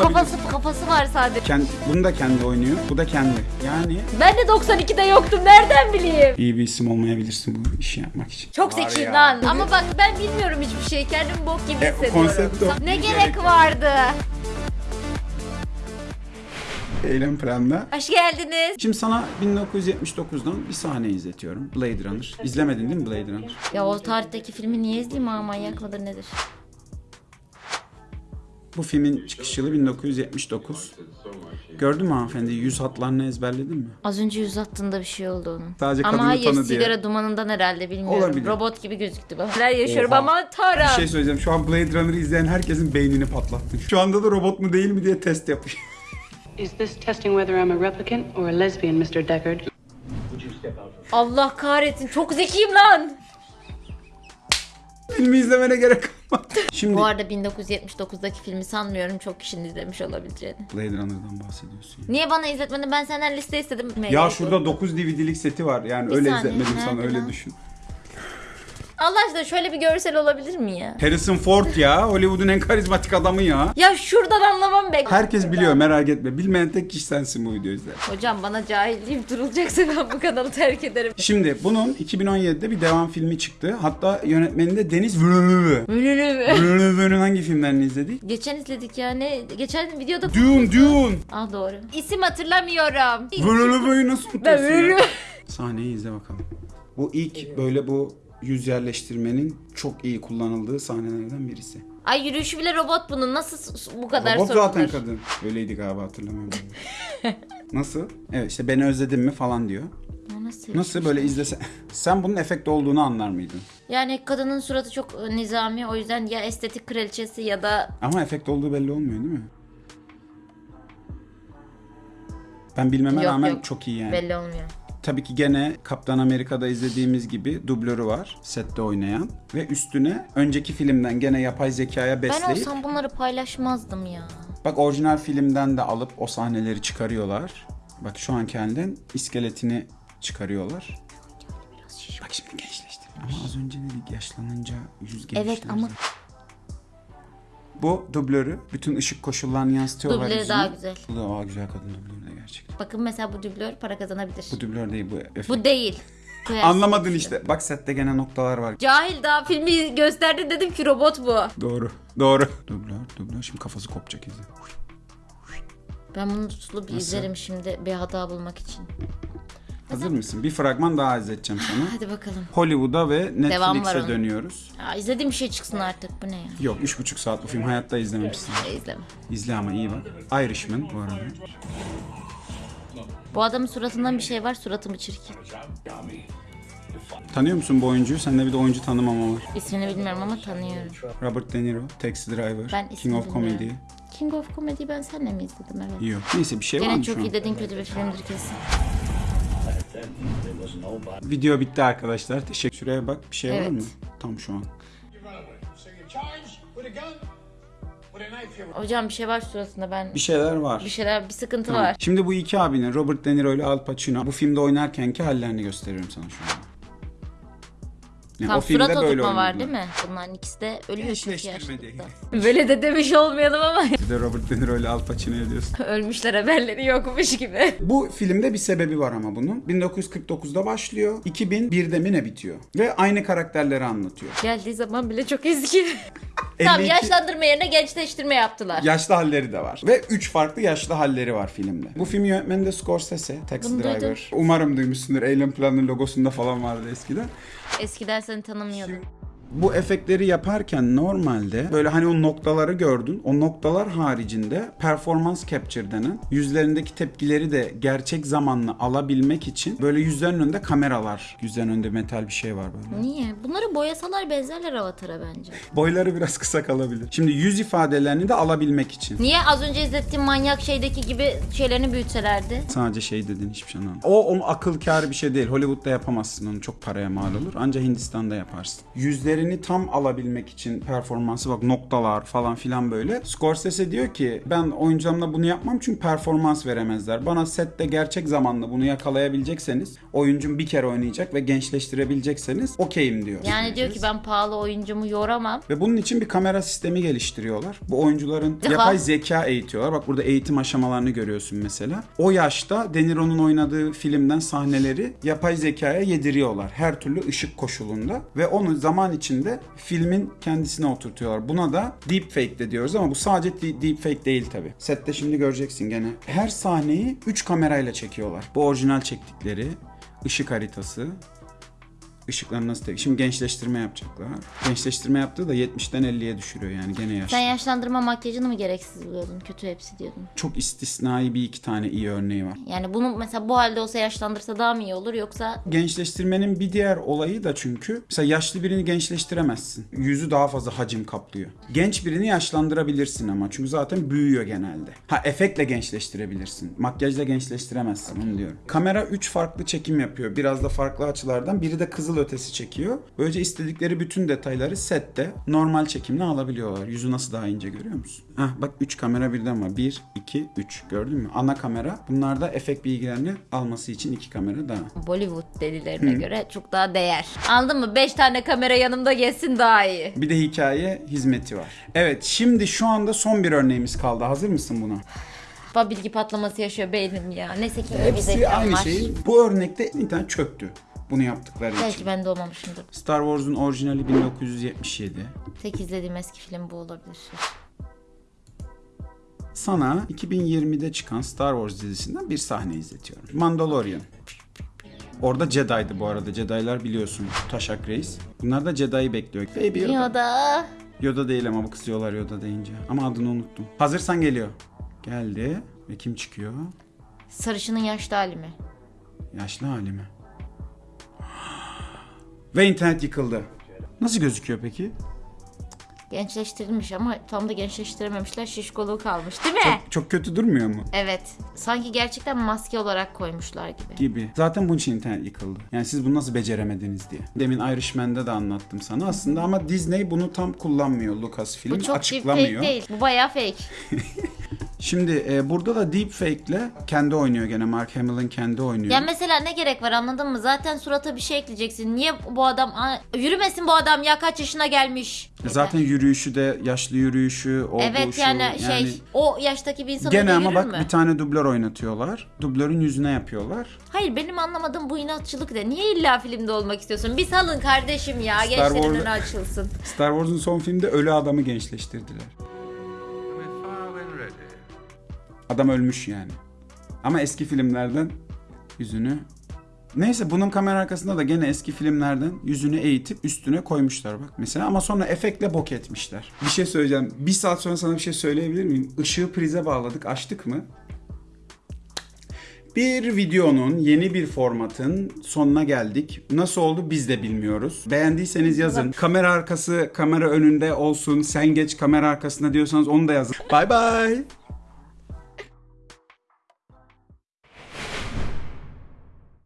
olabilir. kafası kafası var sadece. Kend, bunu da kendi oynuyor. Bu da kendi. Yani Ben de 92'de yoktum. Nereden bileyim? iyi bir isim olmayabilirsin bu işi yapmak için. Çok Var ya. lan. Ama bak ben bilmiyorum hiçbir şey. Kendimi bok gibi E, hissediyorum. konsept o. Ne Bir gerek gerek- vardı? Eylem planda. Hoş geldiniz. Şimdi sana 1979'dan bir sahne izletiyorum. Blade Runner. İzlemedin değil mi Blade Runner? Ya o tarihteki filmi niye izleyeyim ha manyak mıdır nedir? Bu filmin çıkış yılı 1979. Gördün mü hanımefendi? Yüz hatlarını ezberledin mi? Az önce yüz attığında bir şey oldu onun. Sadece Ama kadını hayır tanı diye. sigara dumanından herhalde bilmiyorum. Olabilir. Robot gibi gözüktü bana. Neler yaşıyorum Oha. ama Tara. Bir şey söyleyeceğim. Şu an Blade Runner'ı izleyen herkesin beynini patlattın. Şu anda da robot mu değil mi diye test yapıyor. Is this testing whether I'm a replicant or a lesbian, Mr. Deckard? Allah kahretsin çok zekiyim lan. Filmi izlemene gerek kalmadı. Şimdi Bu arada 1979'daki filmi sanmıyorum çok kişinin izlemiş olabileceğini. Blade Runner'dan bahsediyorsun. Niye bana izletmedin? Ben senden liste istedim. Ya şurada 9 DVD'lik seti var. Yani Bir öyle saniye, izletmedim sana nerede öyle lan? düşün. Allah aşkına şöyle bir görsel olabilir mi ya? Harrison Ford ya. Hollywood'un en karizmatik adamı ya. Ya şuradan anlamam be. Herkes biliyor merak etme. Bilmeyen tek kişi sensin bu videoyu izler. Hocam bana cahil deyip durulacaksa ben bu kanalı terk ederim. Şimdi bunun 2017'de bir devam filmi çıktı. Hatta yönetmeni de Deniz Villeneuve. Villeneuve'nin hangi filmlerini izledik? Geçen izledik yani. Geçen videoda... Dune, Dune. Ah doğru. İsim hatırlamıyorum. Villeneuve'yi nasıl unutuyorsun ya? Sahneyi izle bakalım. Bu ilk böyle bu yüz yerleştirmenin çok iyi kullanıldığı sahnelerden birisi. Ay yürüyüşü bile robot bunun. Nasıl bu kadar Robot sorulur? zaten kadın. Öyleydi galiba hatırlamıyorum. Nasıl? Evet işte beni özledin mi falan diyor. Nasıl? Nasıl böyle izlese... Sen bunun efekt olduğunu anlar mıydın? Yani kadının suratı çok e, nizami. O yüzden ya estetik kraliçesi ya da... Ama efekt olduğu belli olmuyor değil mi? Ben bilmeme Yok, rağmen yok. çok iyi yani. Belli olmuyor. Tabii ki gene Kaptan Amerika'da izlediğimiz gibi dublörü var sette oynayan ve üstüne önceki filmden gene yapay zekaya Ben besleyip olsam bunları paylaşmazdım ya. bak orijinal filmden de alıp o sahneleri çıkarıyorlar. Bak şu an kendinden iskeletini çıkarıyorlar. Bak şimdi gençleşti. Ama az önce dedik yaşlanınca yüz gençler. Evet ama Bu dublörü bütün ışık koşullarını yansıtıyorlar Dublörü yüzüne. daha güzel. Bu da aa, güzel kadın dublörü de gerçekten. bakın mesela bu dublör para kazanabilir. Bu dublör değil bu efekt. Bu değil. Koyarsın. Anlamadın işte. Bak sette gene noktalar var. Cahil daha filmi gösterdi dedim ki robot bu. Doğru. Doğru. Dublör, dublör. Şimdi kafası kopacak izle. Ben bunu tutulu bir Nasıl? izlerim şimdi bir hata bulmak için. Hazır mısın? Bir fragman daha izleteceğim sana. Hadi bakalım. Hollywood'a ve Devam var Netflix'e onun. dönüyoruz. Ya izlediğim bir şey çıksın artık bu ne ya? Yok üç buçuk saat bu film hayatta izlememişsin. E, izleme. İzle ama iyi bak. Irishman bu arada. Bu adamın suratından bir şey var suratı mı çirkin? Tanıyor musun bu oyuncuyu? Sende bir de oyuncu tanımama var. İsmini bilmiyorum ama tanıyorum. Robert De Niro, Taxi Driver, Ben King ismini of Comedy. bilmiyorum. King of Comedy'yi ben senle mi izledim evet. Yok. Neyse bir şey var Gene mı çok şu an? iyi dediğin kötü bir filmdir kesin. Video bitti arkadaşlar. Teşekkür. Şuraya bak bir şey var Evet. mı? Tam şu an. Hocam bir şey var suratında ben Bir şeyler var. bir şeyler bir sıkıntı Tamam. var. Şimdi bu iki abinin Robert De Niro ile Al Pacino bu filmde oynarkenki hallerini gösteriyorum sana şu an. Yani Tam o filmde surat böyle oturtma var değil mi? Bunların ikisi de ölüyor çünkü yaşlılıkta. Böyle de demiş olmayalım ama Bir de Robert De Niro ile Al Pacino'ya diyorsun. ölmüşler haberleri yokmuş gibi. Bu filmde bir sebebi var ama bunun. 1949'da başlıyor. 2001'de mi ne bitiyor? Ve aynı karakterleri anlatıyor. Geldiği zaman bile çok eski. Tamam 52 yaşlandırma yerine gençleştirme yaptılar. Yaşlı halleri de var. Ve 3 farklı yaşlı halleri var filmde. Bu filmin yönetmeni de Scorsese, Taxi Bunu duydum. Driver. Umarım duymuşsundur. Eylem Plan'ın logosunda falan vardı eskiden. Eskiden seni tanımıyordum. Bu efektleri yaparken normalde böyle hani o noktaları gördün. O noktalar haricinde performans capture denen yüzlerindeki tepkileri de gerçek zamanlı alabilmek için böyle yüzlerin önünde kameralar. Yüzlerin önünde metal bir şey var böyle. Niye? Bunları boyasalar benzerler Avatar'a bence. Boyları biraz kısa kalabilir. Şimdi yüz ifadelerini de alabilmek için. Niye az önce izlettiğim manyak şeydeki gibi şeylerini büyütselerdi? Sadece şey dedin hiçbir şey anlamadım. O, o akıl kârı bir şey değil. Hollywood'da yapamazsın onu. Çok paraya mal olur. Ancak Hindistan'da yaparsın. Yüzleri tepkilerini tam alabilmek için performansı bak noktalar falan filan böyle. Scorsese diyor ki ben oyuncularımla bunu yapmam çünkü performans veremezler. Bana sette gerçek zamanlı bunu yakalayabilecekseniz oyuncum bir kere oynayacak ve gençleştirebilecekseniz okeyim diyor. Yani diyor ki ben pahalı oyuncumu yoramam. Ve bunun için bir kamera sistemi geliştiriyorlar. Bu oyuncuların yapay zeka eğitiyorlar. Bak burada eğitim aşamalarını görüyorsun mesela. O yaşta De Niro'nun oynadığı filmden sahneleri yapay zekaya yediriyorlar. Her türlü ışık koşulunda. Ve onu zaman içinde filmin kendisine oturtuyorlar. Buna da deepfake de diyoruz ama bu sadece de- deepfake değil tabi. Sette şimdi göreceksin gene. Her sahneyi 3 kamerayla çekiyorlar. Bu orijinal çektikleri ışık haritası, Işıkları nasıl tek? Şimdi gençleştirme yapacaklar. Gençleştirme yaptığı da 70'ten 50'ye düşürüyor yani gene yaşlı. Sen yaşlandırma makyajını mı gereksiz buluyordun? Kötü hepsi diyordun. Çok istisnai bir iki tane iyi örneği var. Yani bunu mesela bu halde olsa yaşlandırsa daha mı iyi olur yoksa Gençleştirmenin bir diğer olayı da çünkü mesela yaşlı birini gençleştiremezsin. Yüzü daha fazla hacim kaplıyor. Genç birini yaşlandırabilirsin ama çünkü zaten büyüyor genelde. Ha efektle gençleştirebilirsin. Makyajla gençleştiremezsin onu diyorum. Kamera 3 farklı çekim yapıyor. Biraz da farklı açılardan. Biri de kızıl ötesi çekiyor. Böylece istedikleri bütün detayları sette normal çekimle alabiliyorlar. Yüzü nasıl daha ince görüyor musun? Hah bak 3 kamera birden var. 1, 2, 3 gördün mü? Ana kamera. Bunlarda efekt bilgilerini alması için iki kamera daha. Bollywood delilerine göre çok daha değer. Anladın mı? 5 tane kamera yanımda gezsin daha iyi. Bir de hikaye hizmeti var. Evet şimdi şu anda son bir örneğimiz kaldı. Hazır mısın buna? Baba bilgi patlaması yaşıyor beynim ya. Neyse ki bir Hepsi zekam aynı var. şey. Bu örnekte internet çöktü. Bunu yaptıkları Belki için. ben doğmamışımdır. Star Wars'un orijinali 1977. Tek izlediğim eski film bu olabilir. Sana 2020'de çıkan Star Wars dizisinden bir sahne izletiyorum. Mandalorian. Orada Jedi'di bu arada. Jedi'lar biliyorsun. Taşak Reis. Bunlar da Jedi'yi bekliyor. Baby Yoda. Yoda. Yoda değil ama bu kızıyorlar Yoda deyince. Ama adını unuttum. Hazırsan geliyor. Geldi. Ve kim çıkıyor? Sarışının yaşlı hali mi? Yaşlı hali mi? Ve internet yıkıldı. Nasıl gözüküyor peki? Gençleştirilmiş ama tam da gençleştirememişler. Şişkoluğu kalmış değil mi? Çok kötü durmuyor mu? Evet. Sanki gerçekten maske olarak koymuşlar gibi. Gibi. Zaten bunun için internet yıkıldı. Yani siz bunu nasıl beceremediniz diye. Demin Irishman'da da anlattım sana aslında ama Disney bunu tam kullanmıyor Lucasfilm. Bu çok açıklamıyor. deepfake değil. Bu bayağı fake. Şimdi e, burada da deepfake'le kendi oynuyor gene. Mark Hamill'in kendi oynuyor. Ya mesela ne gerek var anladın mı? Zaten surata bir şey ekleyeceksin. Niye bu adam... Yürümesin bu adam ya kaç yaşına gelmiş. Zaten yürüyüşü de yaşlı yürüyüşü, o bu Evet şu, yani şey o yaştaki bir insan Gene ama bak mü? bir tane dublör oynatıyorlar. Dublörün yüzüne yapıyorlar. Hayır benim anlamadığım bu inatçılık ne? Niye illa filmde olmak istiyorsun? Bir salın kardeşim ya. Star Gençlerin Wars- açılsın. Star Wars'un son filmde ölü adamı gençleştirdiler. Adam ölmüş yani. Ama eski filmlerden yüzünü... Neyse bunun kamera arkasında da gene eski filmlerden yüzünü eğitip üstüne koymuşlar bak mesela ama sonra efektle bok etmişler. Bir şey söyleyeceğim. Bir saat sonra sana bir şey söyleyebilir miyim? Işığı prize bağladık açtık mı? Bir videonun yeni bir formatın sonuna geldik. Nasıl oldu biz de bilmiyoruz. Beğendiyseniz yazın. Kamera arkası kamera önünde olsun. Sen geç kamera arkasında diyorsanız onu da yazın. Bye bye.